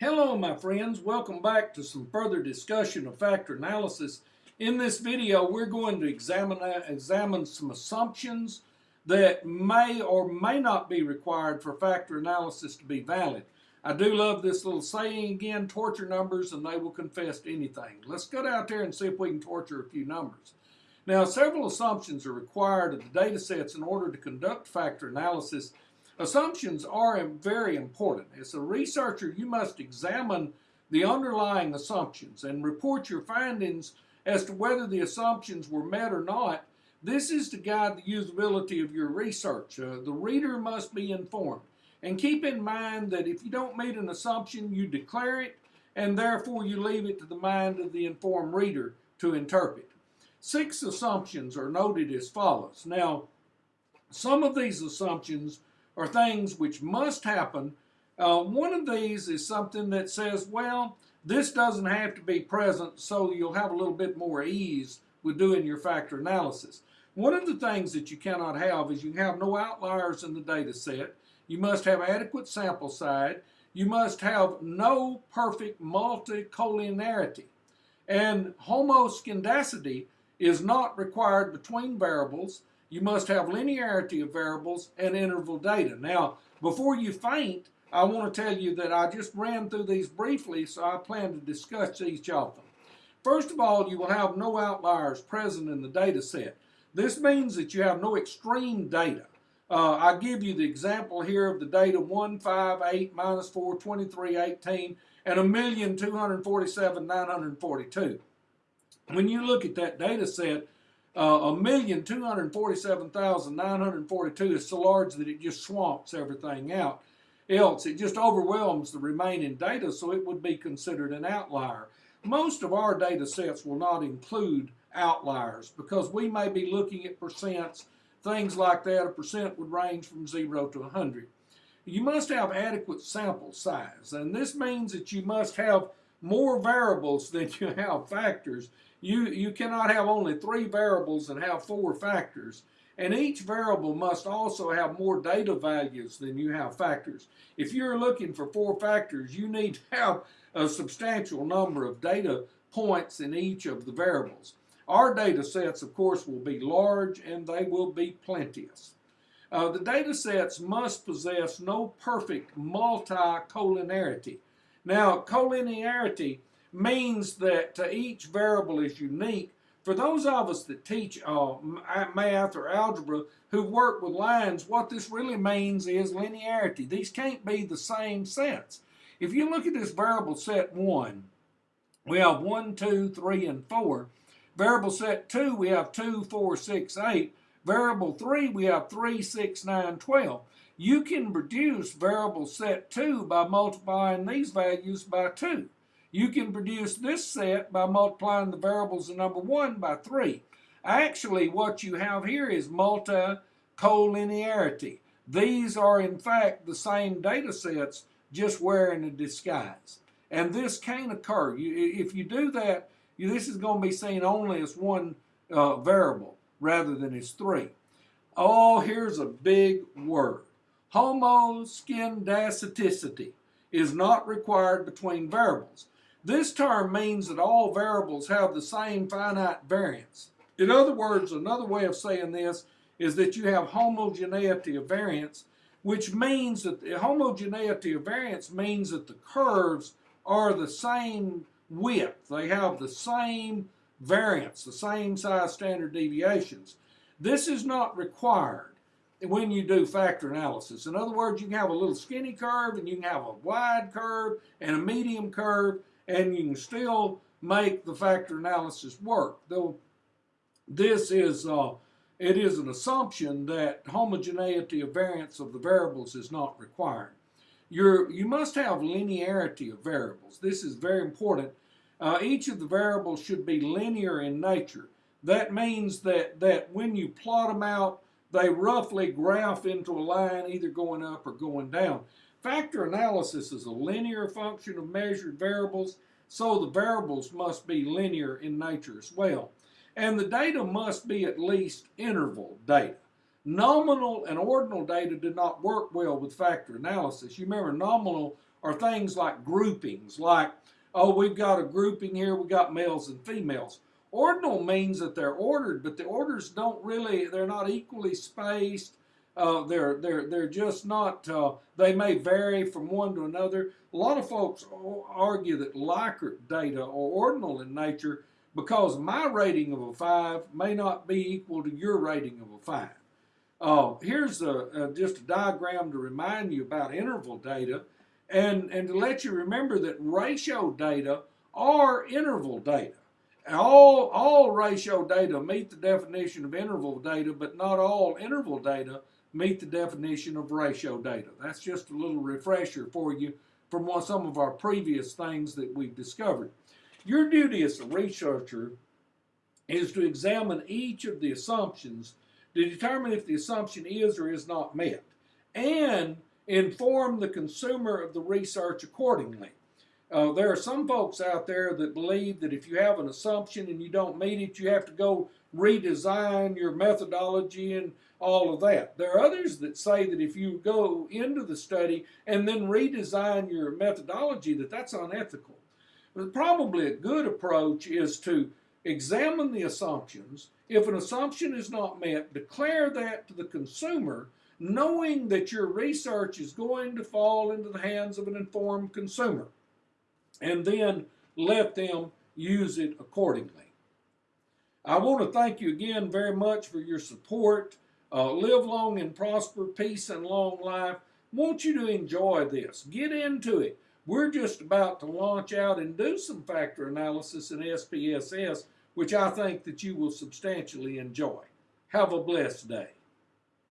Hello my friends, welcome back to some further discussion of factor analysis. In this video we're going to examine, uh, examine some assumptions that may or may not be required for factor analysis to be valid. I do love this little saying again, torture numbers and they will confess to anything. Let's get out there and see if we can torture a few numbers. Now several assumptions are required of the data sets in order to conduct factor analysis Assumptions are very important. As a researcher, you must examine the underlying assumptions and report your findings as to whether the assumptions were met or not. This is to guide the usability of your research. Uh, the reader must be informed. And keep in mind that if you don't meet an assumption, you declare it, and therefore you leave it to the mind of the informed reader to interpret. Six assumptions are noted as follows. Now, some of these assumptions are things which must happen. Uh, one of these is something that says, well, this doesn't have to be present so you'll have a little bit more ease with doing your factor analysis. One of the things that you cannot have is you have no outliers in the data set. You must have adequate sample size. You must have no perfect multicollinearity. And homoscedasticity is not required between variables you must have linearity of variables and interval data. Now, before you faint, I want to tell you that I just ran through these briefly, so I plan to discuss each of them. First of all, you will have no outliers present in the data set. This means that you have no extreme data. Uh, I give you the example here of the data 1, 5, 8, minus 4, 23, 18, and 1,247,942. When you look at that data set, uh, a million two hundred forty-seven thousand nine hundred forty-two is so large that it just swamps everything out. Else, it just overwhelms the remaining data, so it would be considered an outlier. Most of our data sets will not include outliers because we may be looking at percents, things like that. A percent would range from 0 to 100. You must have adequate sample size, and this means that you must have more variables than you have factors you, you cannot have only three variables and have four factors. And each variable must also have more data values than you have factors. If you're looking for four factors, you need to have a substantial number of data points in each of the variables. Our data sets, of course, will be large and they will be plenteous. Uh, the data sets must possess no perfect multicollinearity. Now, collinearity means that uh, each variable is unique. For those of us that teach uh, math or algebra who work with lines, what this really means is linearity. These can't be the same sets. If you look at this variable set 1, we have 1, 2, 3, and 4. Variable set 2, we have 2, 4, 6, 8. Variable 3, we have 3, 6, 9, 12. You can reduce variable set 2 by multiplying these values by 2. You can produce this set by multiplying the variables in number 1 by 3. Actually, what you have here is multicollinearity. These are, in fact, the same data sets, just wearing a disguise. And this can occur. You, if you do that, you, this is going to be seen only as one uh, variable rather than as three. Oh, here's a big word. Homoscedasticity is not required between variables. This term means that all variables have the same finite variance. In other words, another way of saying this is that you have homogeneity of variance, which means that the homogeneity of variance means that the curves are the same width. They have the same variance, the same size standard deviations. This is not required when you do factor analysis. In other words, you can have a little skinny curve and you can have a wide curve and a medium curve and you can still make the factor analysis work. Though this is, uh, it is an assumption that homogeneity of variance of the variables is not required. You're, you must have linearity of variables. This is very important. Uh, each of the variables should be linear in nature. That means that, that when you plot them out, they roughly graph into a line either going up or going down. Factor analysis is a linear function of measured variables, so the variables must be linear in nature as well. And the data must be at least interval data. Nominal and ordinal data did not work well with factor analysis. You remember nominal are things like groupings, like, oh, we've got a grouping here, we've got males and females. Ordinal means that they're ordered, but the orders don't really, they're not equally spaced. Uh, they're they're they're just not. Uh, they may vary from one to another. A lot of folks argue that Likert data are ordinal in nature because my rating of a five may not be equal to your rating of a five. Uh, here's a, a, just a diagram to remind you about interval data, and and to let you remember that ratio data are interval data. All all ratio data meet the definition of interval data, but not all interval data meet the definition of ratio data. That's just a little refresher for you from what, some of our previous things that we've discovered. Your duty as a researcher is to examine each of the assumptions to determine if the assumption is or is not met and inform the consumer of the research accordingly. Uh, there are some folks out there that believe that if you have an assumption and you don't meet it, you have to go redesign your methodology and all of that. There are others that say that if you go into the study and then redesign your methodology, that that's unethical. But probably a good approach is to examine the assumptions. If an assumption is not met, declare that to the consumer, knowing that your research is going to fall into the hands of an informed consumer, and then let them use it accordingly. I want to thank you again very much for your support. Uh, live long and prosper, peace and long life. Want you to enjoy this. Get into it. We're just about to launch out and do some factor analysis in SPSS, which I think that you will substantially enjoy. Have a blessed day.